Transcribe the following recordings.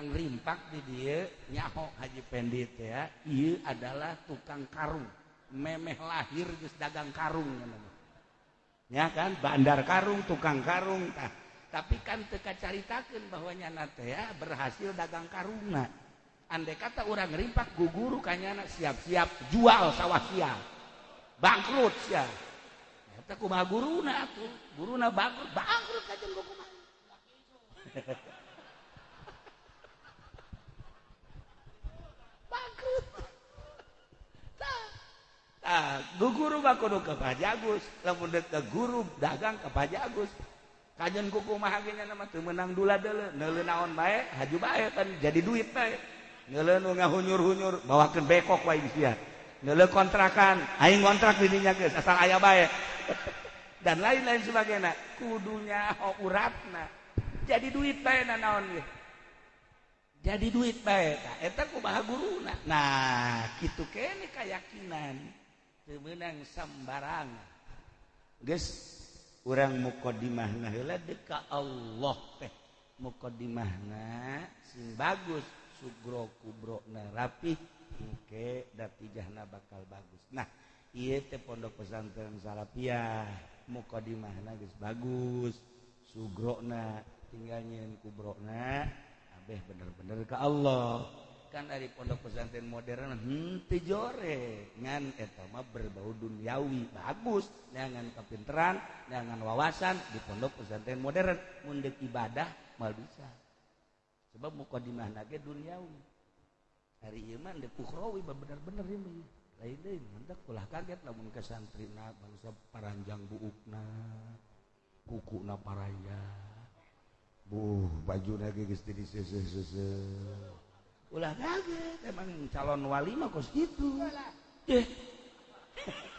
rimpak di dia nyaho Haji Pendit ya ia adalah tukang karung. Memeh lahir terus dagang karung namanya ya kan? Bandar karung tukang karung. Tah tapi kan teka caritakan bahwa nyana teh ya berhasil dagang karungna. Andai kata orang rimpak guguru kanyana siap-siap jual sawah sia bangkrut sia eta kumaha guruna atuh? Guruna bangkrut bangkrut kajeung kumaha. guru kudu ke Pak lamun deuk ka guru dagang ke Pak Jagus. Kajen ku kumaha geunya nama teu meunang dula deuleu neuleu naon bae? Haju bae kan jadi duit bae. Neuleu nu ngahunyur-hunyur bawakeun bekok wae sia neuleu kontrakan aing kontrak di dinya geus asal aya bae. Dan lain-lain sebagainya. Kudunya ho uratna. Jadi duit bae na naon ge? Jadi duit bae eta kumaha guruna. Nah kitu kene kayakinan. menang sambarang. Guys orang mukodimahna deka Allah teh. Mukodimahna sing bagus sugro kubrokna rapi oke datijahna bakal bagus. Nah iya teh pondok pesantren salafiyah mukodimahna guys bagus sugrokna tinggalnya kubrokna abeh bener-bener ke Allah. kan dari pondok pesantren modern hmm, henti jore. Ngan eh, etama berbau duniawi. Bagus. Dengan kepinteran dengan wawasan di pondok pesantren modern. Mundek ibadah mal bisa. Sebab mukadimah nage duniawi. Hari iman dek ukhrawi bener-bener ini lain lain hendak kulah kaget namun kesantrina bangsa paranjang buukna kuku na paraya. Buh baju nage geus ulah. Kaget emang calon wali mah kos gitu. Eh.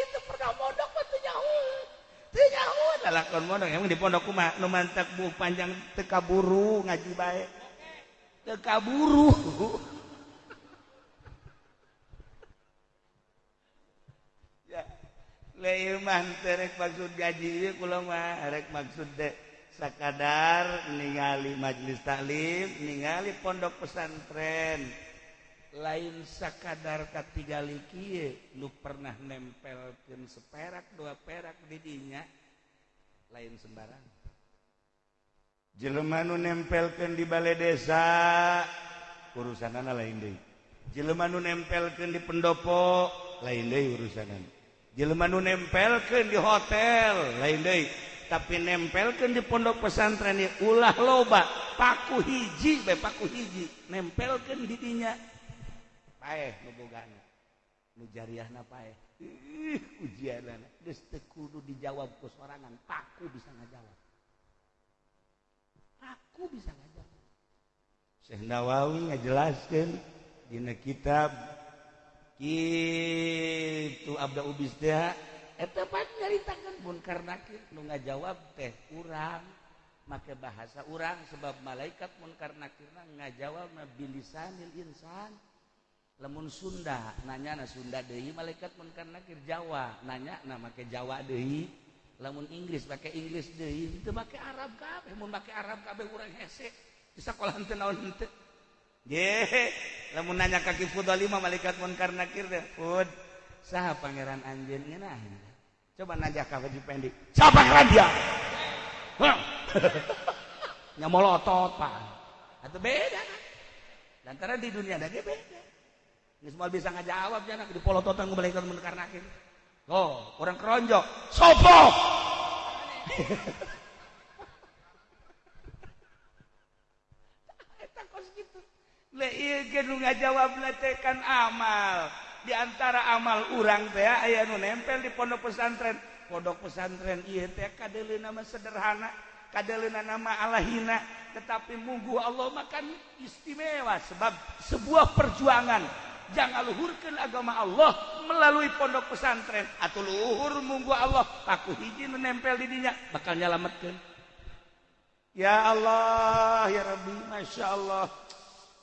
itu pernah mondok mah teu nyaho. Teu nyaho. Lalakon mondok emang di pondok kumaha? Nu mantek bu panjang teu kaburu ngaji bae. Teu kaburu. Ya le ieu mah maksud gaji ieu kula mah rek maksud deh sakadar ningali majelis taklim ningali pondok pesantren. Lain sakadar ketiga liki lu pernah nempelkan seperak dua perak didinya lain sembarang. Jelemanu nempelkan di balai desa urusan lain deh Jelemanu nempelkan di pendopo lain deh urusan jelema Jelemanu nempelkan di hotel lain deh tapi nempelkan di pondok pesantren ya ulah loba. Paku hiji be paku hiji. Nempelkan didinya pae nu bogana nu jariahna pae. Ih ujianana. Geus teu kudu dijawab ku sorangan. Paku bisa ngajawab. Paku bisa ngajawab. Syekh Nawawi ngajelaskeun dina kitab kitu Abda Ubis teh nyaritakan pun karena lu nggak jawab teh kurang make bahasa orang sebab malaikat pun karena kira nggak jawab insan. Lemun Sunda nanya na Sunda Dehi malaikat pun karena kir Jawa nanya nama ke Jawa Dehi lemun Inggris pakai Inggris Dehi itu pakai Arab kabeh mun pakai Arab kabeh orang hese. Di sekolah henteu naon henteu ye nanya kaki Fudalima malaikat pun karena kir deh Fud sah pangeran anjeun ngeunah coba nanya ke Haji Pendi siapa yang dia nyamolotot pak. Atau beda. Kan lantaran di dunia ada beda. Ini semua bisa ngejawab jangan di polototan ngebalikan menekar oh orang keronjok. Sopo? Le iya nggak jawab letekan amal diantara amal urang teh aya nu nempel di pondok pesantren. Pondok pesantren iya teh kadeli nama sederhana kadeli nama alahina tetapi munggu Allah makan istimewa sebab sebuah perjuangan. Jangan luhurkan agama Allah melalui pondok pesantren. Atau luhur munggu Allah aku hiji nempel di dinya bakal nyelametkan ya Allah ya Rabbi Masya Allah.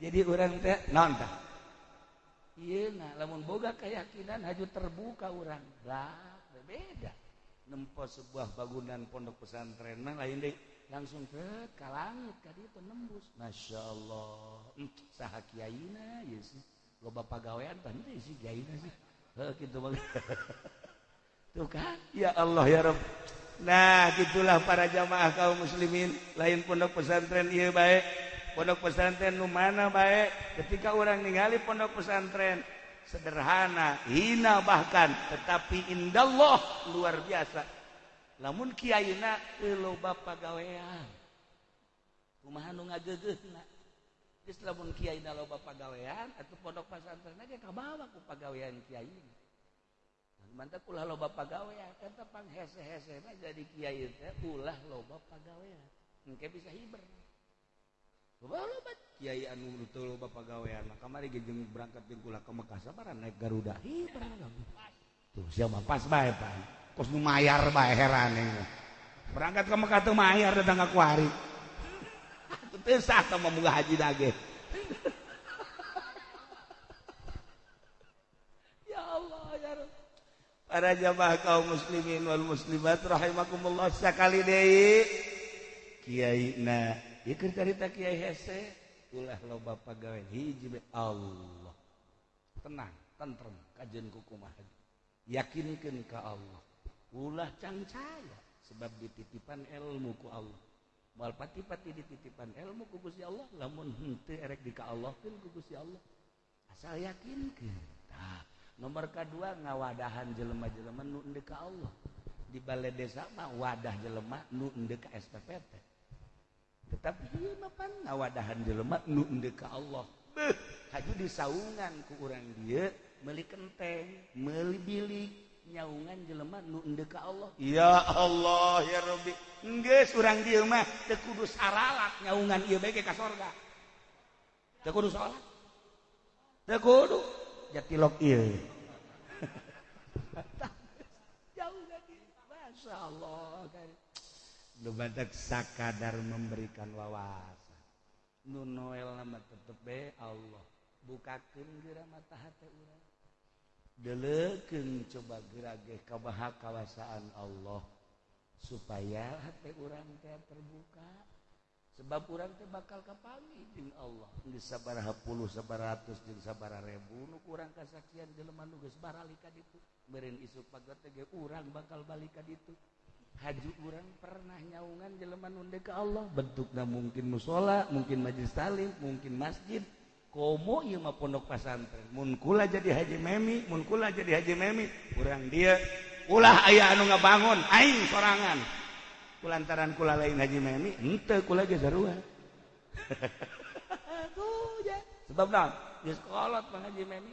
jadi orang teh nontah iya nah lamun boga keyakinan haju terbuka orang lah beda. Nempo sebuah bangunan pondok pesantren nah lain deh. Langsung ke kalangit langit itu nembus. Masya Allah. Saha kiaina ya sih. Loba pagawean tadi sih kiaina sih. Gitu banget tuh kan? Ya Allah ya Rabb nah gitulah para jamaah kaum muslimin. Lain pondok pesantren iya baik pondok pesantren nu mana baik ketika orang ningali pondok pesantren sederhana hina bahkan tetapi indallah luar biasa. Lamun kiaina teu loba gawean kumaha nu ngagegeuna geus lamun kiayeuna loba gawean atuh pondok pesantren ge kabawa ku pagawean kiai mantap ulah loba pagawean eta panghese-hesena jadi kiai teh ulah loba pagawean. Engke bisa hiber. Kyai anu nutul loba pagawean mah kamari gejeng berangkat jeung kula ka Mekah sabaran naik Garuda. Ih, barang Tuh siapa pas bae Pak. Kos nu mayar bae heran Berangkat ke Mekah tuh mayar datang ka kuari. Teu sah tah munggah haji dage. ya Allah ya Rabb. Para jamaah kaum muslimin wal muslimat rahimakumullah sakali deui. Kiai na dicerita Kyai ulah loba pegawai hiji Allah. Tenang tentrem kajian kukumah yakinkan ke Allah. Ulah cangcaya sebab dititipan ilmu ku Allah. Wal pati-pati dititipan ilmu ku Gusti Allah lamun henteu erek di ka Allah pun ku Gusti Allah. Asal yakinkeun. Tah nomor kedua ngawadahan jelema-jelema nu endek ka Allah. Di balai desa mah wadah jelema nu endek ka SPPT tetapi wadahan dilemak nunde ka Allah. Beuh, haju disaungan ku orang dia meli kenteng meli bilik nyaungan jelema nu ka Allah. Ya Allah ya Rabbi. Geus urang dieu mah teu kudu saralat nyaungan ieu bae ka sorga. Teu kudu salat. Teu kudu. Jatilok ieu. Jauh lagi masyaallah badak sakadar memberikan wawasan. Nu noel nama tetep be Allah. Bukakeun geura mata hati urang. Delekeun coba gerage ka kawasaan Allah supaya hati urang teh terbuka. Sebab urang teh bakal kapangi jeung Allah. Geus sabaraha puluh sabaratus jeung sabaraha ribu. nu kurang kasaksian jelema nu geus barali ka ditu. Meureun isuk pagar teh urang bakal balik ka ditu. haju urang pernah nyaungan jeleman undek ke Allah. Bentuknya mungkin musola mungkin majlis talim mungkin masjid. Komo ieu mah pondok pesantren. Mun kula jadi haji memi mun kula jadi haji memi. Urang dia ulah aya anu ngabangun aing sorangan. Kulantaran kula lain haji memi henteu kula ge sarua. Sebab naon geus kolot mah haji memi.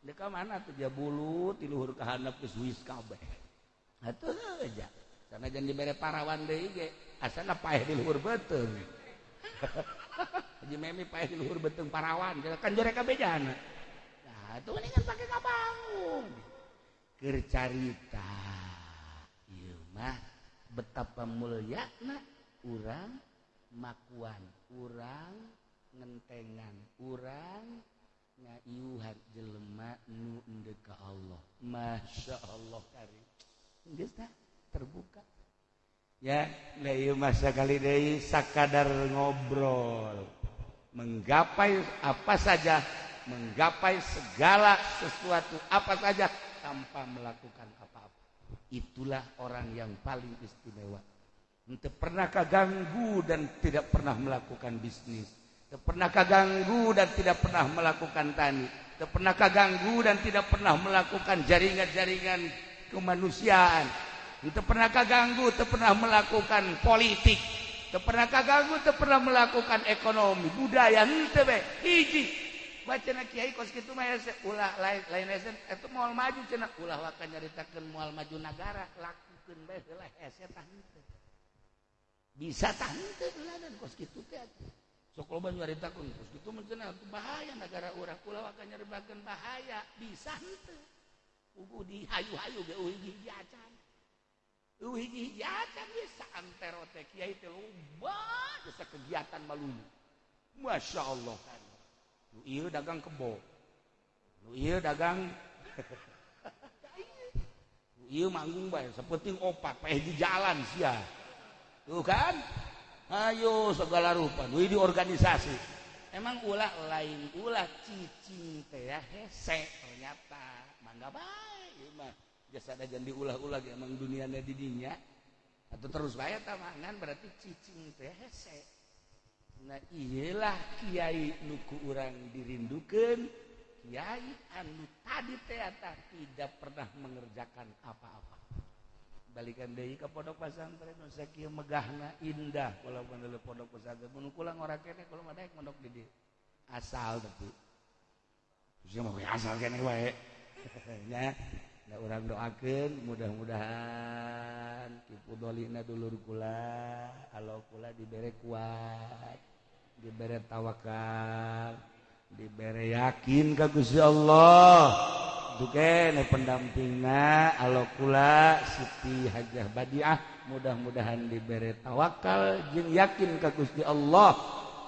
Deka mana tuh dia bulu tiluhur kahandap ke Swiss kabeh. Atuh aja karena jangan dibere parawan asal diluhur beteng. Memi di luhur beteng parawan. Kan mereka bejana nah, itu mendingan pakai kabangun. Kercarita mah betapa mulyana urang makuan urang ngentengan urang ngayuhan jelema nu ka Allah. Masya Allah karim. Geus terbuka. Ya layu masa kali deui sakadar ngobrol. Menggapai apa saja menggapai segala sesuatu apa saja tanpa melakukan itulah orang yang paling istimewa. Untuk pernahkah ganggu dan tidak pernah melakukan bisnis. Pernahkah ganggu dan tidak pernah melakukan tani. Pernahkah ganggu dan tidak pernah melakukan jaringan-jaringan kemanusiaan itu pernah kaganggu itu pernah melakukan politik. Itu pernah kaganggu itu pernah melakukan ekonomi budaya hmm, itu be. Hiji. Baca nak kiai kos gitu mah ulah lain lain esen itu mau maju cina. Ulah wakan nyaritakan mau maju negara lakukan heula lah esen tahu hmm, bisa tahu hmm, ulah dan kos gitu teh sok loba nyaritakan kos gitu mencina itu bahaya negara urah ulah wakan nyaribakan bahaya. Bisa itu ugu uhuh, dihayu-hayu be uhuh, di diacar kegiatan bisa anterotek Kyai itu lumba bisa kegiatan malunya. Masya Allah. Kan lu iya dagang kebo. Lu iya dagang. Lu iya manggung bae. Sepenting opat paeh di jalan sia. Tuh kan? Ayo segala rupa. Di organisasi. Emang ulah lain ulah cicing teh ya hese ternyata. Mangga bae mah. Jasa ada jadi ulah-ulah emang dunianya didinya atau terus bayar tamangan berarti cicing teh hese. Nah iyalah kiai nuku orang dirindukan kiai anu tadi teh tidak pernah mengerjakan apa-apa. Balikan deui ka pondok pesantren nu sakieu megahna indah. Kalau menurut pondok pesantren mun kulang orang kene kalau mah daek mondok di asal tapi. Sia mah asal kene wae. Nya orang doakan mudah-mudahan tipudolina dulur kula kalau kula dibere kuat dibere tawakal dibere yakin kagusi Allah. Duke pendampingna kalau kula Siti Hajah Badiah mudah-mudahan diberre tawakal jeung yakin kagusti Allah.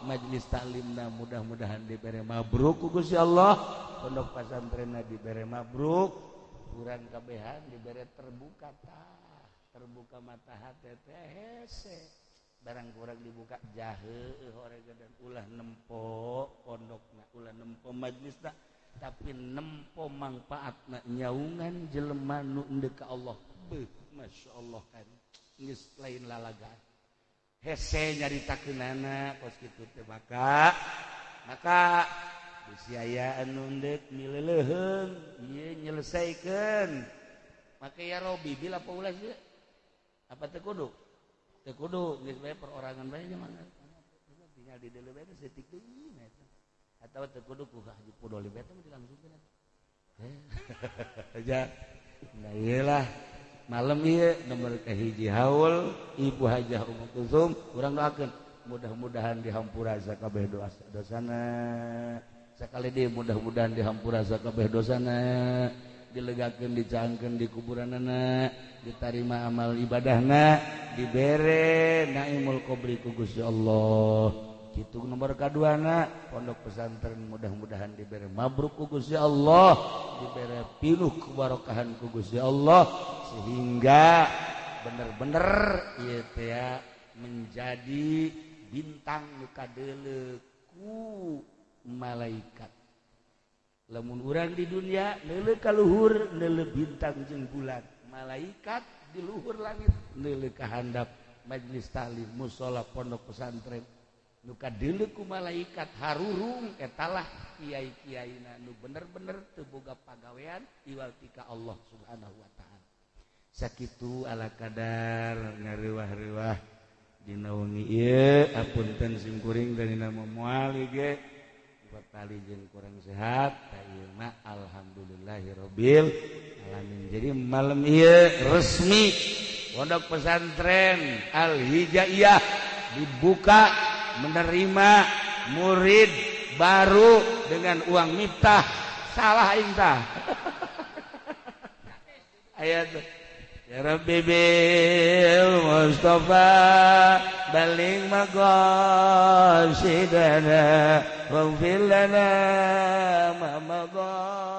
Majelis taklimna mudah-mudahan diberre mabruk kugusi Allah. Pondok pasantrenna diberre mabruk. ukuran kebehan diberre terbuka terbuka mata HTTC barang kurang dibuka jahe dan ulah nempo pondok ulah nempo majlis tak tapi nempo manfaat na nyaungan jelema nu deka Allah. Beuh, Masya Allah kan. Ngis lain lalaga. Hese nyari takenana kos gitu teh maka maka ayaan nundek ieu menyelesaikan maka ya robi bila paulas ya apa tekudu tekudu geus bae perorangan bae mah tinggal di deuleu bae setik deui eta. Atawa tekudu ku haji pudoli bae teh dilangsungkeun aja nah iyalah malam ieu nomor kahiji haul ibu hajah ummu kusum urang doakeun. Mudah-mudahan dihampura sakabeh dosa dosana sekali dia mudah-mudahan dihampura sakabeh dosana dilegakan dicangkan di kuburan anak diterima amal ibadahna dibere naimul kubri ku Gusti Allah. Itu nomor kaduana pondok pesantren mudah-mudahan dibere mabruk ku Gusti Allah dibere pinuh kebarokahan ku Gusti Allah sehingga bener-bener ieu teh menjadi bintang nu kadeule ku malaikat. Lemun urang di dunia nele kaluhur nele bintang jeng bulan. Malaikat di luhur langit nele kahandap majlis talim musola pondok pesantren. Nuka deleku malaikat harurung etalah kiai kiai nu bener-bener teboga pagawean iwal tika Allah subhanahu wa ta'ala. Sakitu ala kadar ngariwah-riwah dinaungi iya apunten simkuring dari nama moal ge kali jeung kurang sehat Taima alhamdulillahirabbil alamin. Jadi malam ieu resmi pondok pesantren Al Hijaiyah dibuka menerima murid baru dengan uang miftah. Salah intah. Ayat. ربي بالمصطفى بلغ مقاصدنا واغفر لنا ما مضى.